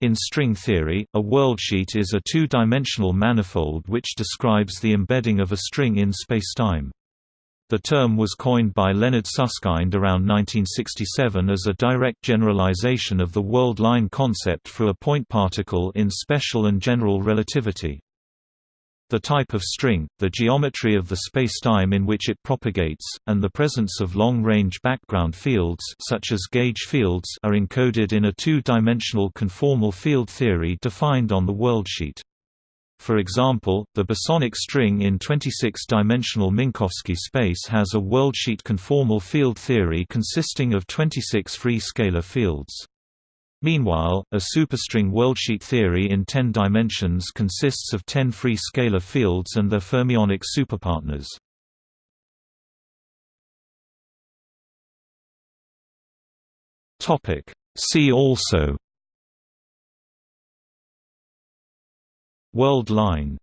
In string theory, a worldsheet is a two-dimensional manifold which describes the embedding of a string in spacetime. The term was coined by Leonard Susskind around 1967 as a direct generalization of the world line concept for a point particle in special and general relativity. The type of string, the geometry of the spacetime in which it propagates, and the presence of long-range background fields such as gauge fields are encoded in a two-dimensional conformal field theory defined on the worldsheet. For example, the bosonic string in 26-dimensional Minkowski space has a worldsheet conformal field theory consisting of 26 free scalar fields. Meanwhile, a superstring worldsheet theory in 10 dimensions consists of 10 free scalar fields and their fermionic superpartners. Topic: See also. World line